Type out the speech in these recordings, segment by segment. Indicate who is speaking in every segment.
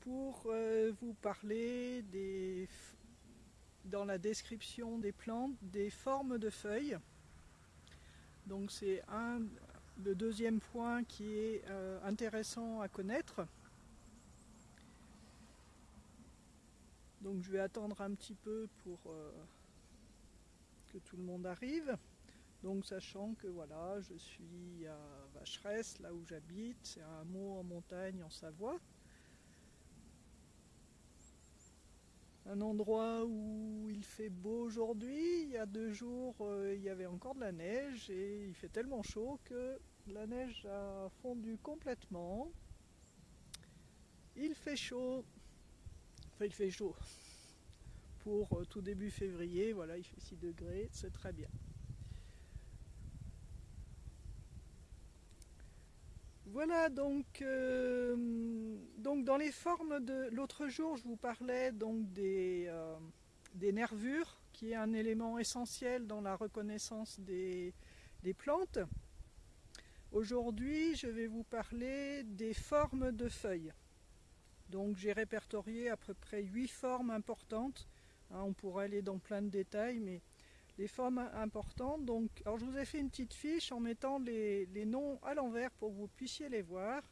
Speaker 1: pour euh, vous parler des, dans la description des plantes des formes de feuilles. Donc c'est un le deuxième point qui est euh, intéressant à connaître. Donc je vais attendre un petit peu pour euh, que tout le monde arrive. Donc sachant que voilà, je suis à Vacheresse, là où j'habite, c'est un mot en montagne en Savoie. Un endroit où il fait beau aujourd'hui, il y a deux jours euh, il y avait encore de la neige et il fait tellement chaud que la neige a fondu complètement. Il fait chaud, enfin il fait chaud, pour euh, tout début février, voilà il fait 6 degrés, c'est très bien. Voilà donc, euh, donc dans les formes de l'autre jour je vous parlais donc des, euh, des, nervures qui est un élément essentiel dans la reconnaissance des, des plantes. Aujourd'hui je vais vous parler des formes de feuilles. Donc j'ai répertorié à peu près 8 formes importantes. Hein, on pourrait aller dans plein de détails mais les formes importantes. Donc, alors je vous ai fait une petite fiche en mettant les, noms à l'envers pour que vous puissiez les voir.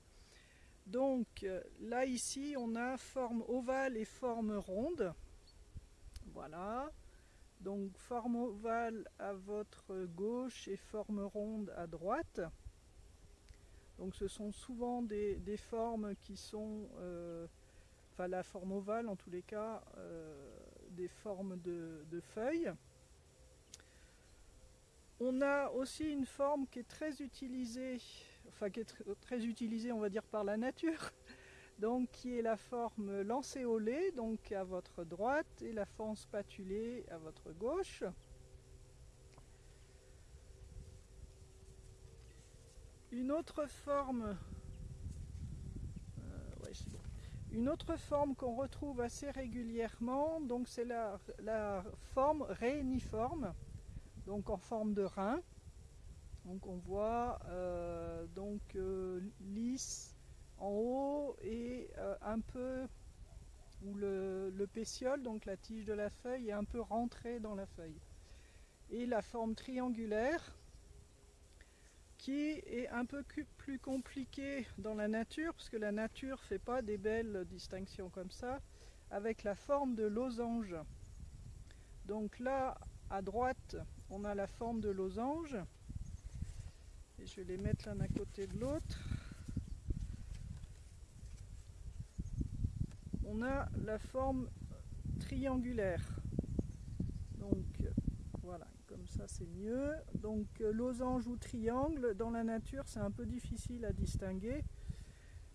Speaker 1: Donc euh, là ici on a forme ovale et forme ronde. Voilà. Donc forme ovale à votre gauche et forme ronde à droite. Donc ce sont souvent des, formes qui sont, euh, enfin la forme ovale en tous les cas, euh, des formes de feuilles. On a aussi une forme qui est très utilisée, enfin qui est très utilisée on va dire par la nature, donc qui est la forme lancéolée, donc à votre droite, et la forme spatulée à votre gauche. Une autre forme, euh, une autre forme qu'on retrouve assez régulièrement, donc c'est la, la forme réuniforme donc en forme de rein. Donc on voit euh, donc euh, lisse en haut et euh, un peu où le, le, pétiole, donc la tige de la feuille, est un peu rentrée dans la feuille. Et la forme triangulaire qui est un peu plus compliquée dans la nature, parce que la nature ne fait pas des belles distinctions comme ça, avec la forme de losange. Donc là, à droite, on a la forme de losange. Et je vais les mettre l'un à côté de l'autre. On a la forme triangulaire. Donc voilà, comme ça c'est mieux. Donc losange ou triangle, dans la nature c'est un peu difficile à distinguer.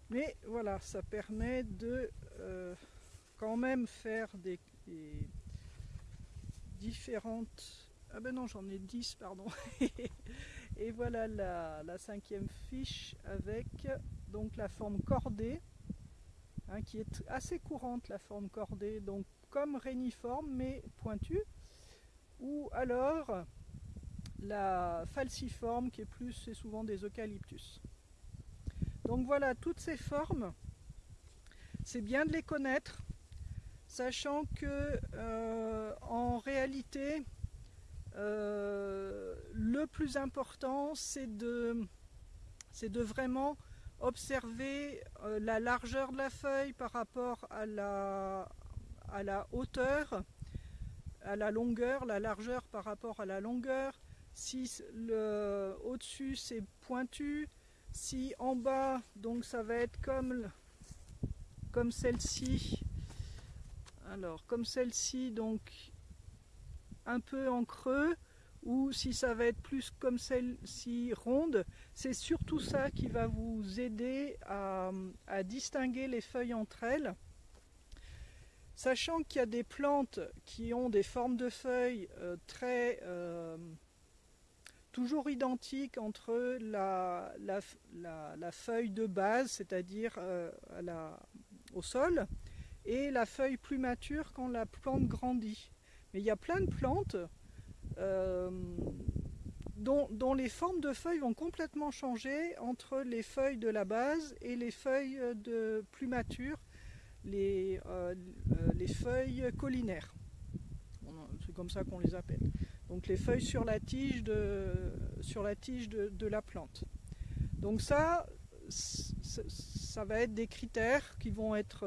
Speaker 1: Mais voilà, ça permet de euh, quand même faire des différentes ah ben non, j'en ai 10, pardon. et voilà la, cinquième fiche avec donc la forme cordée, hein, qui est assez courante la forme cordée, donc comme réniforme mais pointue, ou alors la falciforme qui est plus, c'est souvent des eucalyptus. Donc voilà, toutes ces formes, c'est bien de les connaître, sachant que euh, en réalité, euh, le plus important, c'est de, de vraiment observer euh, la largeur de la feuille par rapport à la, à la hauteur, à la longueur, la largeur par rapport à la longueur. Si au-dessus c'est pointu, si en bas, donc ça va être comme, comme celle-ci, alors comme celle-ci, donc un peu en creux ou si ça va être plus comme celle-ci ronde, c'est surtout ça qui va vous aider à, distinguer les feuilles entre elles. Sachant qu'il y a des plantes qui ont des formes de feuilles euh, très euh, toujours identiques entre la, feuille de base, c'est-à-dire euh, au sol, et la feuille plus mature quand la plante grandit. Mais il y a plein de plantes euh, dont, les formes de feuilles vont complètement changer entre les feuilles de la base et les feuilles de plus matures. les, les feuilles collinaires. C'est comme ça qu'on les appelle. Donc les feuilles sur la tige de, la, plante. Donc ça, ça va être des critères qui vont être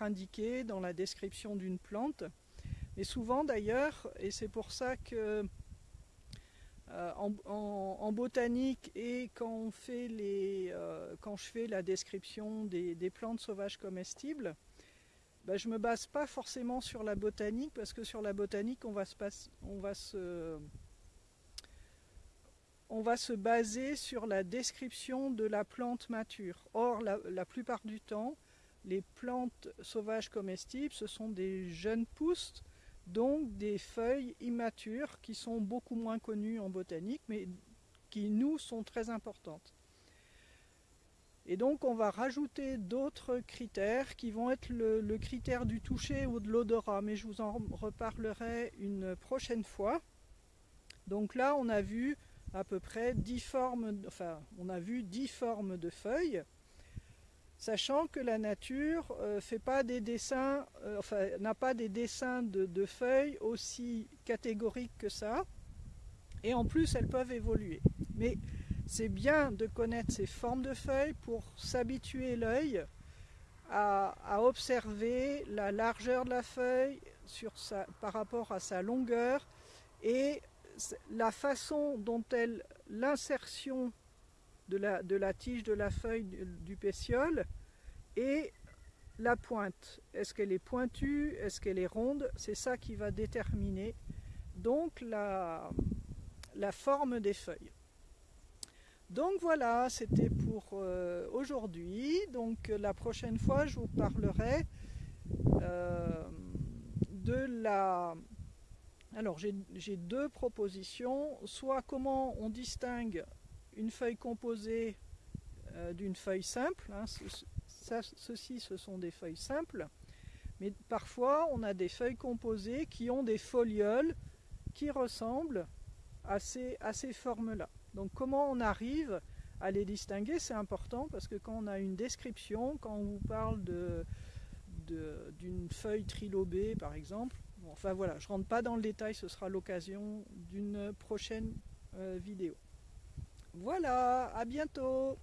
Speaker 1: indiqués dans la description d'une plante. Mais souvent d'ailleurs, et c'est pour ça que euh, en, botanique et euh, quand je fais la description des, plantes sauvages comestibles, ben, je ne me base pas forcément sur la botanique parce que sur la botanique on va se, baser sur la description de la plante mature. Or la plupart du temps, les plantes sauvages comestibles, ce sont des jeunes pousses donc des feuilles immatures qui sont beaucoup moins connues en botanique, mais qui nous sont très importantes. Et donc on va rajouter d'autres critères qui vont être le, critère du toucher ou de l'odorat, mais je vous en reparlerai une prochaine fois. Donc là on a vu à peu près 10 formes, enfin on a vu 10 formes de feuilles sachant que la nature euh, fait pas des dessins, euh, n'a pas des dessins de, feuilles aussi catégoriques que ça, et en plus elles peuvent évoluer. Mais c'est bien de connaître ces formes de feuilles pour s'habituer l'œil à, observer la largeur de la feuille par rapport à sa longueur et la façon dont elle, l'insertion de la, tige de la feuille du, pétiole et la pointe. Est-ce qu'elle est pointue? Est-ce qu'elle est ronde? C'est ça qui va déterminer donc la, forme des feuilles. Donc voilà, c'était pour euh, aujourd'hui. Donc la prochaine fois, je vous parlerai euh, de la... Alors j'ai deux propositions. Soit comment on distingue une feuille composée euh, d'une feuille simple. Hein, ceci, ce sont des feuilles simples. Mais parfois, on a des feuilles composées qui ont des folioles qui ressemblent à ces, formes-là. Donc comment on arrive à les distinguer, c'est important parce que quand on a une description, quand on vous parle d'une feuille trilobée par exemple, enfin voilà, je ne rentre pas dans le détail, ce sera l'occasion d'une prochaine euh, vidéo. Voilà, à bientôt